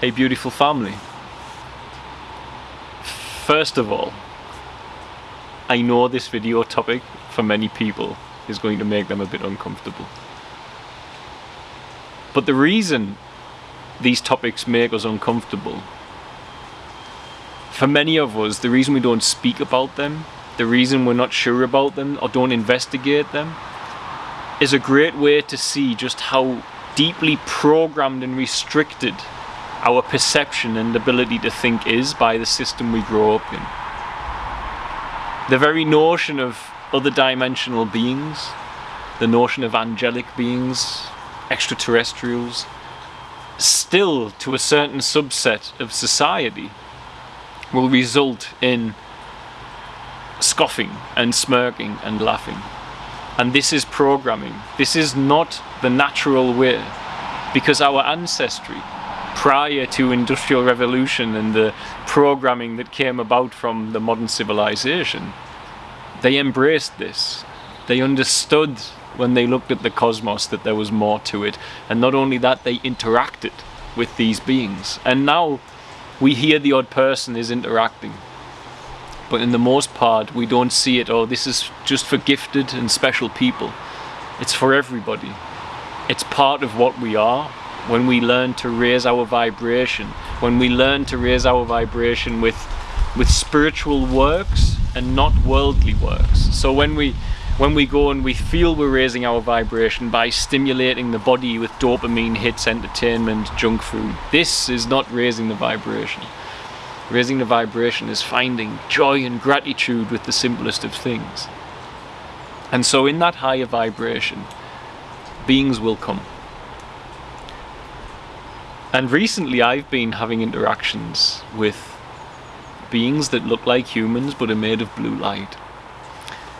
Hey beautiful family. First of all, I know this video topic for many people is going to make them a bit uncomfortable. But the reason these topics make us uncomfortable, for many of us, the reason we don't speak about them, the reason we're not sure about them or don't investigate them, is a great way to see just how deeply programmed and restricted our perception and ability to think is by the system we grow up in. The very notion of other dimensional beings, the notion of angelic beings, extraterrestrials, still to a certain subset of society will result in scoffing and smirking and laughing. And this is programming. This is not the natural way because our ancestry prior to industrial revolution and the programming that came about from the modern civilization. They embraced this. They understood when they looked at the cosmos that there was more to it. And not only that they interacted with these beings. And now we hear the odd person is interacting. But in the most part we don't see it. Oh this is just for gifted and special people. It's for everybody. It's part of what we are when we learn to raise our vibration when we learn to raise our vibration with with spiritual works and not worldly works so when we when we go and we feel we're raising our vibration by stimulating the body with dopamine hits, entertainment, junk food, this is not raising the vibration. Raising the vibration is finding joy and gratitude with the simplest of things. And so in that higher vibration, beings will come. And recently I've been having interactions with beings that look like humans but are made of blue light.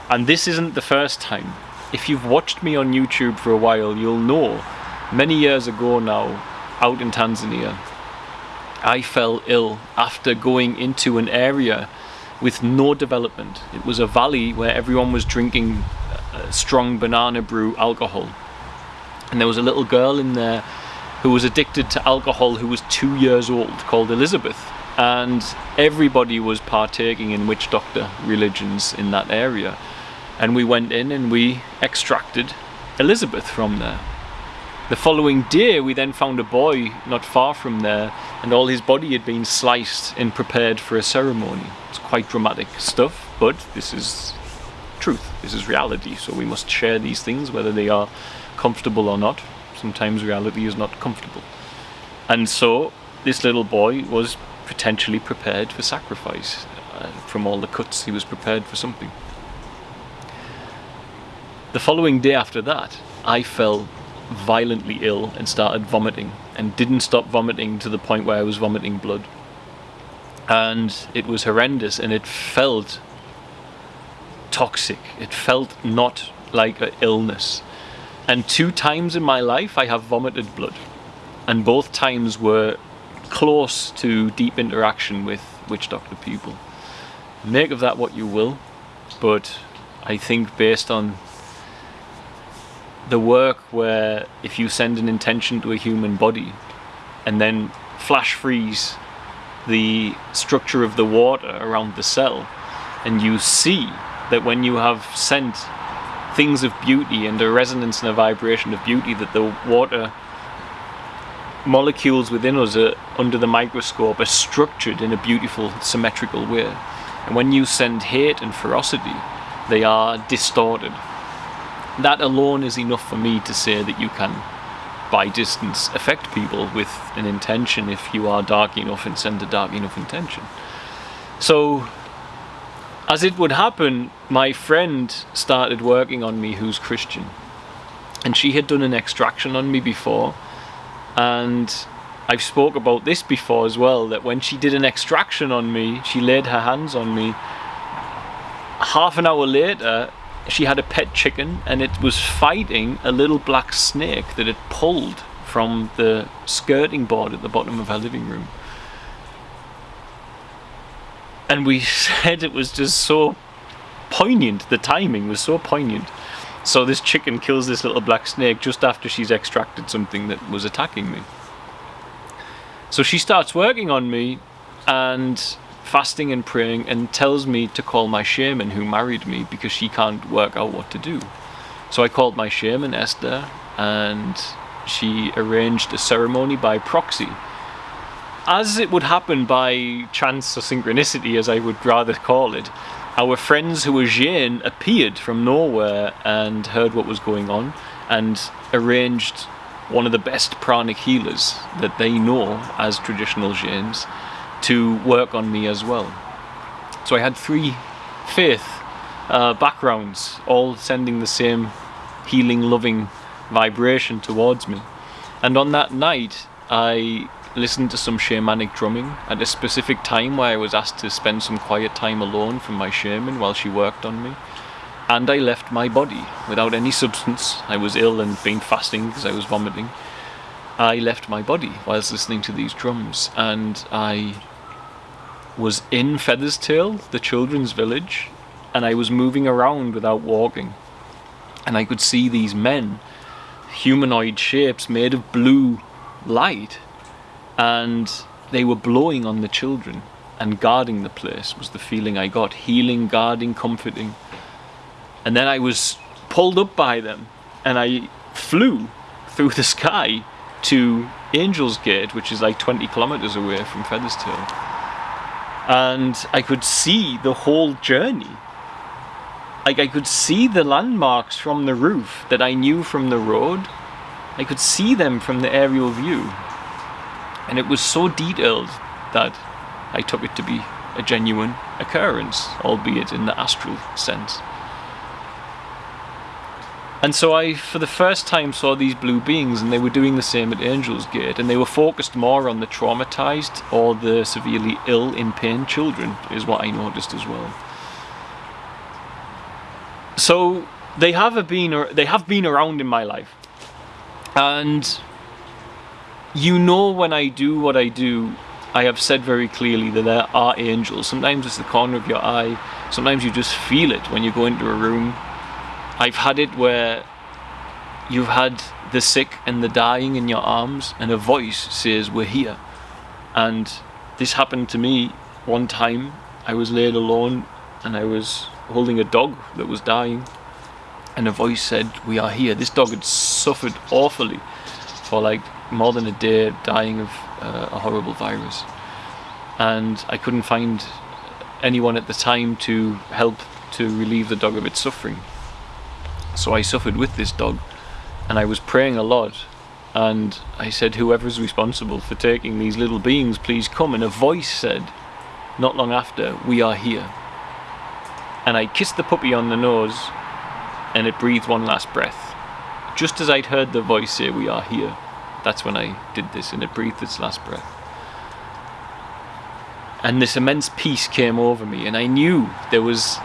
And this isn't the first time. If you've watched me on YouTube for a while, you'll know many years ago now, out in Tanzania, I fell ill after going into an area with no development. It was a valley where everyone was drinking uh, strong banana brew alcohol. And there was a little girl in there who was addicted to alcohol who was two years old called Elizabeth. And everybody was partaking in witch doctor religions in that area and we went in and we extracted Elizabeth from there. The following day we then found a boy not far from there and all his body had been sliced and prepared for a ceremony. It's quite dramatic stuff but this is truth, this is reality so we must share these things whether they are comfortable or not. Sometimes reality is not comfortable. And so this little boy was potentially prepared for sacrifice. Uh, from all the cuts he was prepared for something. The following day after that, I fell violently ill and started vomiting and didn't stop vomiting to the point where I was vomiting blood. And it was horrendous and it felt toxic. It felt not like an illness. And two times in my life I have vomited blood. And both times were close to deep interaction with witch doctor people. Make of that what you will, but I think based on the work where if you send an intention to a human body and then flash freeze the structure of the water around the cell and you see that when you have sent things of beauty and a resonance and a vibration of beauty that the water molecules within us are, under the microscope are structured in a beautiful symmetrical way and when you send hate and ferocity they are distorted that alone is enough for me to say that you can by distance affect people with an intention if you are dark enough and send a dark enough intention. So as it would happen, my friend started working on me who's Christian. And she had done an extraction on me before. And I've spoke about this before as well, that when she did an extraction on me, she laid her hands on me. Half an hour later, she had a pet chicken and it was fighting a little black snake that it pulled from the skirting board at the bottom of her living room. And we said it was just so poignant, the timing was so poignant. So this chicken kills this little black snake just after she's extracted something that was attacking me. So she starts working on me and fasting and praying and tells me to call my shaman who married me because she can't work out what to do. So I called my shaman, Esther, and she arranged a ceremony by proxy. As it would happen by chance or synchronicity, as I would rather call it, our friends who were Jain appeared from nowhere and heard what was going on and arranged one of the best pranic healers that they know as traditional Jains to work on me as well. So I had three faith uh, backgrounds, all sending the same healing, loving vibration towards me. And on that night, I listened to some shamanic drumming at a specific time where I was asked to spend some quiet time alone from my shaman while she worked on me. And I left my body without any substance. I was ill and been fasting because I was vomiting. I left my body whilst listening to these drums and I was in Featherstail, the children's village, and I was moving around without walking. And I could see these men, humanoid shapes made of blue light, and they were blowing on the children and guarding the place was the feeling I got. Healing, guarding, comforting. And then I was pulled up by them and I flew through the sky to Angel's Gate, which is like 20 kilometers away from Featherstail and I could see the whole journey. Like I could see the landmarks from the roof that I knew from the road. I could see them from the aerial view. And it was so detailed that I took it to be a genuine occurrence, albeit in the astral sense. And so I, for the first time, saw these blue beings, and they were doing the same at Angel's Gate, and they were focused more on the traumatized or the severely ill, in pain children, is what I noticed as well. So they have been, they have been around in my life, and you know when I do what I do, I have said very clearly that there are angels. Sometimes it's the corner of your eye. Sometimes you just feel it when you go into a room. I've had it where you've had the sick and the dying in your arms and a voice says we're here. And this happened to me one time. I was laid alone and I was holding a dog that was dying and a voice said we are here. This dog had suffered awfully for like more than a day dying of uh, a horrible virus. And I couldn't find anyone at the time to help to relieve the dog of its suffering. So I suffered with this dog and I was praying a lot. And I said whoever's responsible for taking these little beings please come. And a voice said not long after we are here. And I kissed the puppy on the nose and it breathed one last breath just as I'd heard the voice say we are here that's when I did this and it breathed its last breath and this immense peace came over me and I knew there was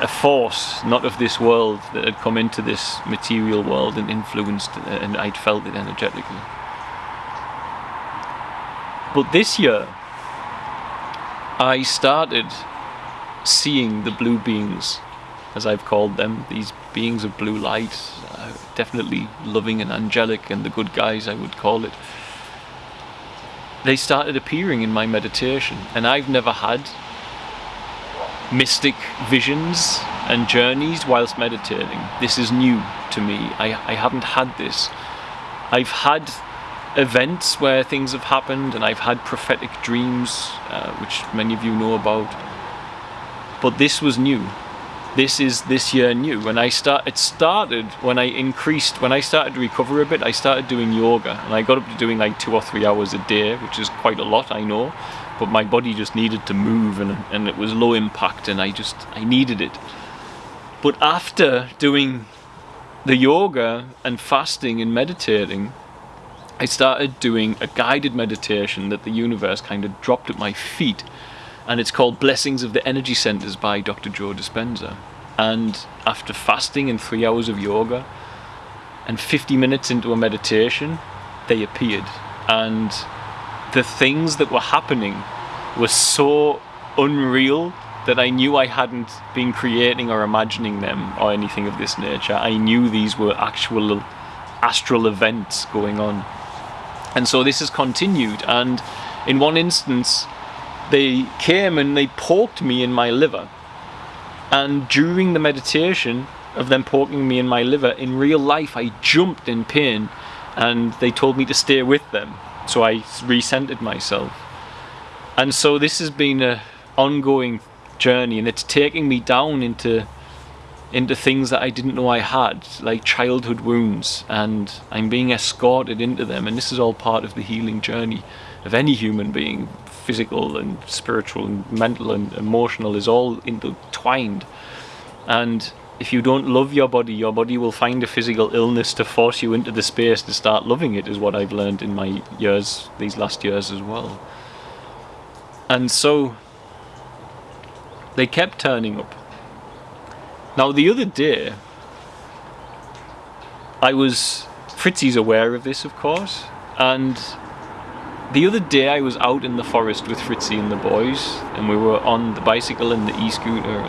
a force not of this world that had come into this material world and influenced and I'd felt it energetically. But this year I started seeing the blue beings as I've called them, these beings of blue light, definitely loving and angelic and the good guys I would call it. They started appearing in my meditation and I've never had mystic visions and journeys whilst meditating. This is new to me. I, I haven't had this. I've had events where things have happened and I've had prophetic dreams, uh, which many of you know about. But this was new. This is this year new. when I start. It started when I increased. When I started to recover a bit, I started doing yoga, and I got up to doing like two or three hours a day, which is quite a lot, I know but my body just needed to move and, and it was low impact and I just I needed it but after doing the yoga and fasting and meditating I started doing a guided meditation that the universe kind of dropped at my feet and it's called Blessings of the Energy Centers by Dr. Joe Dispenza and after fasting and three hours of yoga and 50 minutes into a meditation they appeared and the things that were happening were so unreal that I knew I hadn't been creating or imagining them or anything of this nature. I knew these were actual astral events going on. And so this has continued. And in one instance, they came and they poked me in my liver. And during the meditation of them poking me in my liver, in real life, I jumped in pain and they told me to stay with them. So I recentered myself. And so this has been a ongoing journey and it's taking me down into into things that I didn't know I had, like childhood wounds, and I'm being escorted into them. And this is all part of the healing journey of any human being. Physical and spiritual and mental and emotional is all intertwined. And if you don't love your body, your body will find a physical illness to force you into the space to start loving it, is what I've learned in my years, these last years as well. And so they kept turning up now the other day, I was, Fritzy's aware of this of course, and the other day I was out in the forest with Fritzy and the boys, and we were on the bicycle and the e-scooter,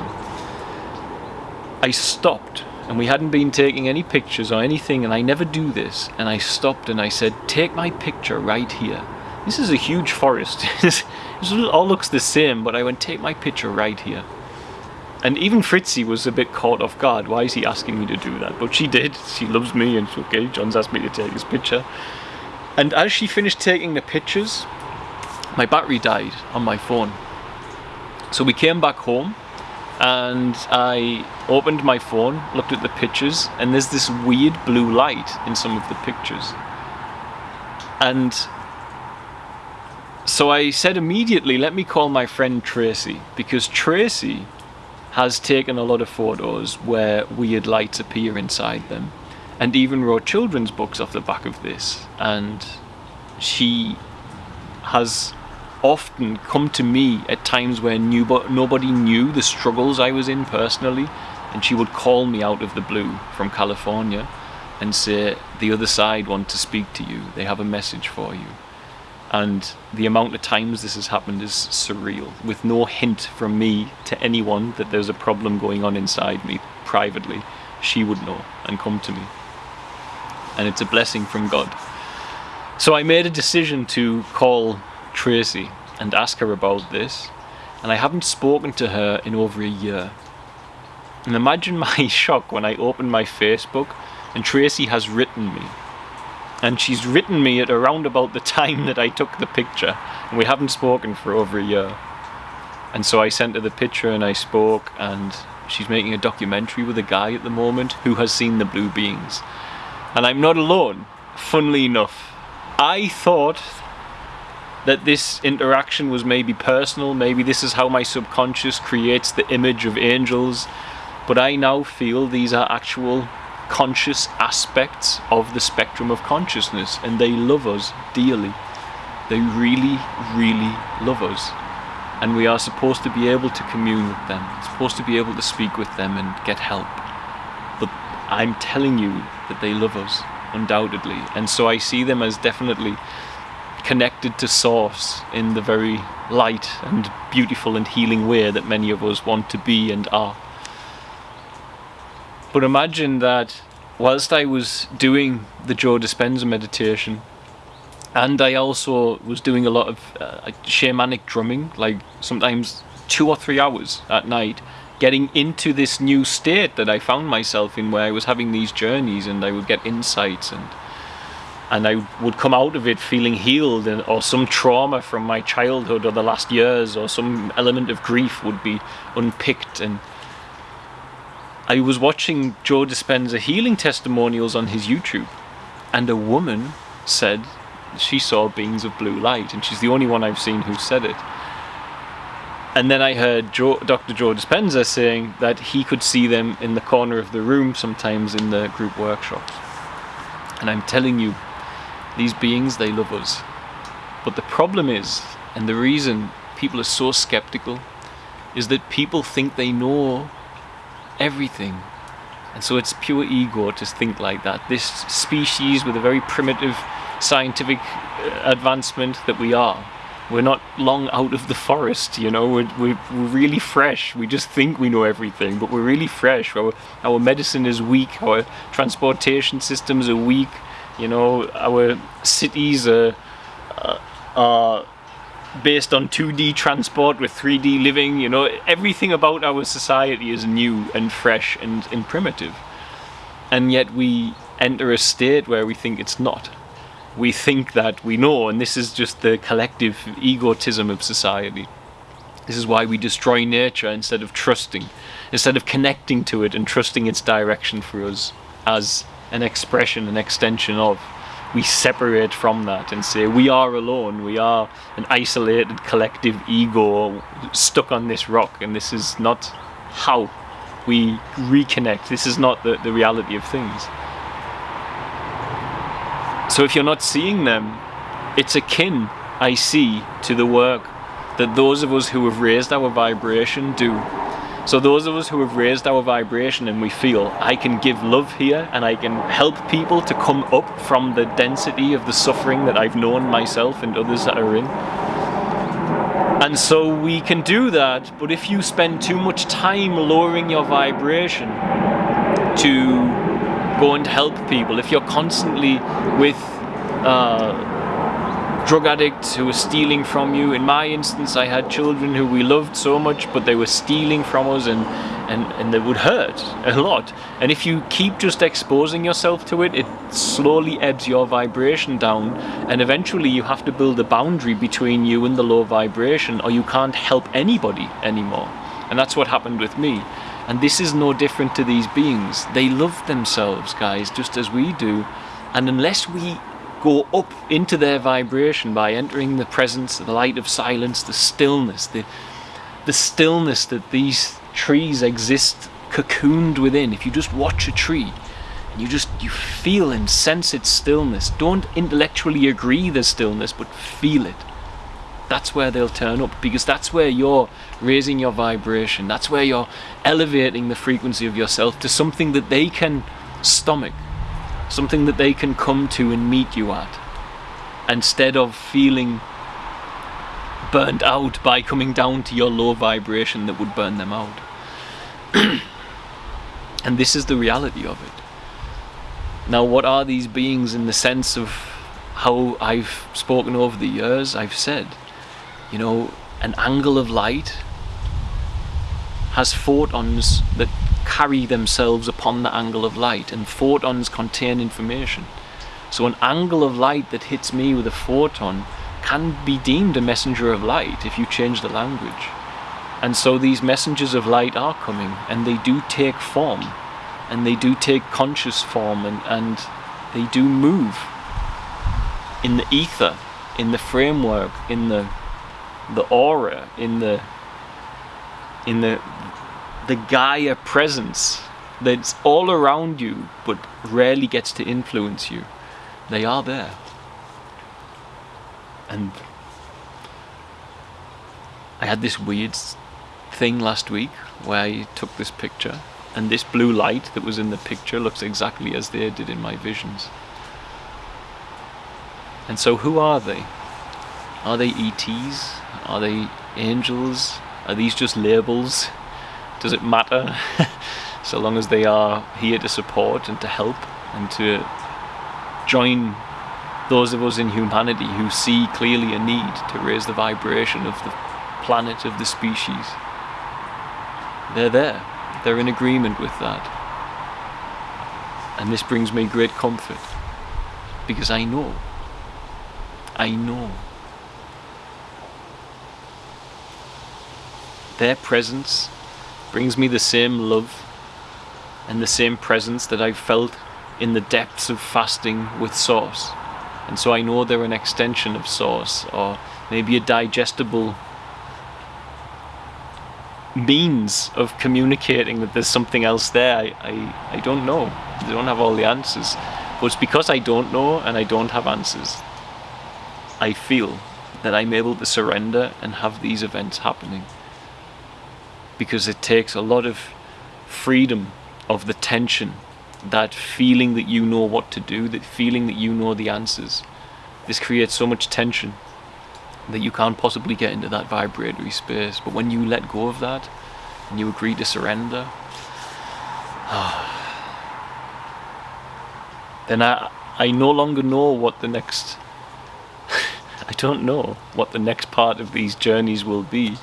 I stopped, and we hadn't been taking any pictures or anything, and I never do this, and I stopped and I said, take my picture right here. This is a huge forest, it all looks the same, but I went, take my picture right here. And even Fritzy was a bit caught off guard. Why is he asking me to do that? But she did. She loves me and okay, John's asked me to take his picture. And as she finished taking the pictures, my battery died on my phone. So we came back home and I opened my phone, looked at the pictures, and there's this weird blue light in some of the pictures. And so I said immediately, let me call my friend Tracy, because Tracy has taken a lot of photos where weird lights appear inside them. And even wrote children's books off the back of this. And she has often come to me at times where nobody knew the struggles I was in personally. And she would call me out of the blue from California and say the other side want to speak to you. They have a message for you and the amount of times this has happened is surreal with no hint from me to anyone that there's a problem going on inside me privately. She would know and come to me. And it's a blessing from God. So I made a decision to call Tracy and ask her about this and I haven't spoken to her in over a year. And imagine my shock when I opened my Facebook and Tracy has written me and she's written me at around about the time that I took the picture. And we haven't spoken for over a year. And so I sent her the picture and I spoke and she's making a documentary with a guy at the moment who has seen the blue beings and I'm not alone funnily enough. I thought that this interaction was maybe personal maybe this is how my subconscious creates the image of angels but I now feel these are actual conscious aspects of the spectrum of consciousness and they love us dearly. They really, really love us. And we are supposed to be able to commune with them, supposed to be able to speak with them and get help. But I'm telling you that they love us, undoubtedly. And so I see them as definitely connected to source in the very light and beautiful and healing way that many of us want to be and are. But imagine that whilst I was doing the Joe Dispenza meditation, and I also was doing a lot of uh, shamanic drumming, like sometimes two or three hours at night, getting into this new state that I found myself in where I was having these journeys and I would get insights and and I would come out of it feeling healed and, or some trauma from my childhood or the last years or some element of grief would be unpicked and I was watching Joe Dispenza healing testimonials on his YouTube and a woman said she saw beings of blue light and she's the only one I've seen who said it. And then I heard Joe, Dr. Joe Dispenza saying that he could see them in the corner of the room sometimes in the group workshops. And I'm telling you, these beings, they love us. But the problem is, and the reason people are so skeptical, is that people think they know everything. And so it's pure ego to think like that. This species with a very primitive scientific uh, advancement that we are. We're not long out of the forest, you know, we're, we're, we're really fresh. We just think we know everything, but we're really fresh. Our, our medicine is weak, our transportation systems are weak, You know, our cities are, uh, are based on 2D transport with 3D living. You know, everything about our society is new and fresh and, and primitive. And yet we enter a state where we think it's not. We think that we know, and this is just the collective egotism of society. This is why we destroy nature instead of trusting, instead of connecting to it and trusting its direction for us as an expression, an extension of. We separate from that and say we are alone, we are an isolated collective ego stuck on this rock, and this is not how we reconnect. This is not the, the reality of things. So if you're not seeing them, it's akin, I see, to the work that those of us who have raised our vibration do. So those of us who have raised our vibration and we feel I can give love here and I can help people to come up from the density of the suffering that I've known myself and others that are in. And so we can do that, but if you spend too much time lowering your vibration to go and help people, if you're constantly with uh, drug addicts who are stealing from you, in my instance, I had children who we loved so much, but they were stealing from us and, and, and they would hurt a lot. And if you keep just exposing yourself to it, it slowly ebbs your vibration down, and eventually you have to build a boundary between you and the low vibration, or you can't help anybody anymore. And that's what happened with me. And this is no different to these beings. They love themselves, guys, just as we do. And unless we go up into their vibration by entering the presence, of the light of silence, the stillness, the, the stillness that these trees exist cocooned within. If you just watch a tree, you just you feel and sense its stillness. Don't intellectually agree the stillness, but feel it that's where they'll turn up because that's where you're raising your vibration. That's where you're elevating the frequency of yourself to something that they can stomach, something that they can come to and meet you at, instead of feeling burnt out by coming down to your low vibration that would burn them out. and this is the reality of it. Now, what are these beings in the sense of how I've spoken over the years? I've said you know, an angle of light has photons that carry themselves upon the angle of light, and photons contain information. So an angle of light that hits me with a photon can be deemed a messenger of light if you change the language. And so these messengers of light are coming, and they do take form, and they do take conscious form, and, and they do move in the ether, in the framework, in the the aura, in the in the the Gaia presence that's all around you but rarely gets to influence you. They are there. And I had this weird thing last week where I took this picture and this blue light that was in the picture looks exactly as they did in my visions. And so who are they? Are they ETs? Are they angels? Are these just labels? Does it matter? so long as they are here to support and to help and to join those of us in humanity who see clearly a need to raise the vibration of the planet, of the species. They're there. They're in agreement with that. And this brings me great comfort because I know. I know Their presence brings me the same love and the same presence that I've felt in the depths of fasting with Source. And so I know they're an extension of Source, or maybe a digestible means of communicating that there's something else there. I, I, I don't know. I don't have all the answers. But it's because I don't know and I don't have answers. I feel that I'm able to surrender and have these events happening because it takes a lot of freedom of the tension, that feeling that you know what to do, that feeling that you know the answers. This creates so much tension that you can't possibly get into that vibratory space. But when you let go of that and you agree to surrender, then I, I no longer know what the next. I don't know what the next part of these journeys will be.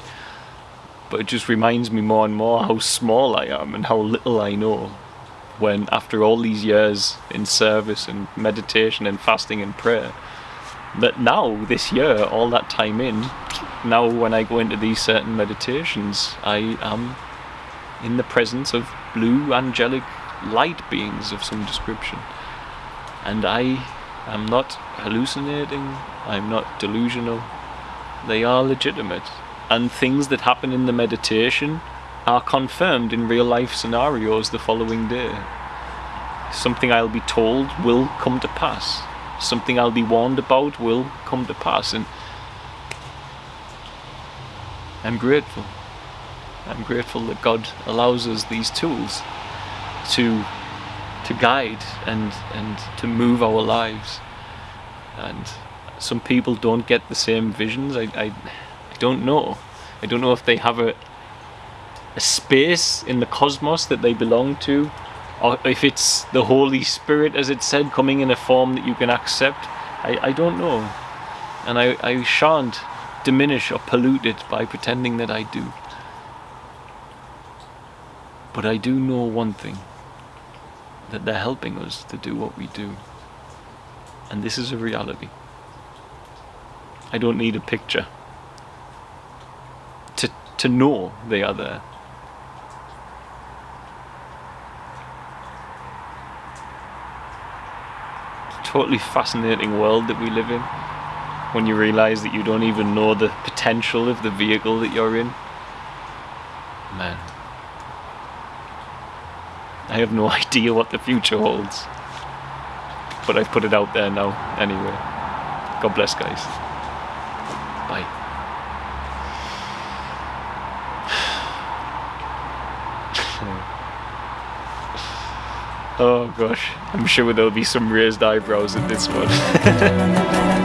But it just reminds me more and more how small I am and how little I know. When, after all these years in service and meditation and fasting and prayer, that now, this year, all that time in, now when I go into these certain meditations, I am in the presence of blue angelic light beings of some description. And I am not hallucinating, I'm not delusional. They are legitimate. And things that happen in the meditation are confirmed in real life scenarios the following day. Something I'll be told will come to pass. Something I'll be warned about will come to pass. And I'm grateful. I'm grateful that God allows us these tools to to guide and and to move our lives. And some people don't get the same visions. I, I, don't know. I don't know if they have a a space in the cosmos that they belong to, or if it's the Holy Spirit, as it said, coming in a form that you can accept. I, I don't know. And I, I shan't diminish or pollute it by pretending that I do. But I do know one thing that they're helping us to do what we do. And this is a reality. I don't need a picture to, know they are there. totally fascinating world that we live in when you realize that you don't even know the potential of the vehicle that you're in. Man. I have no idea what the future holds. But I've put it out there now, anyway. God bless, guys. Oh gosh, I'm sure there'll be some raised eyebrows at this one.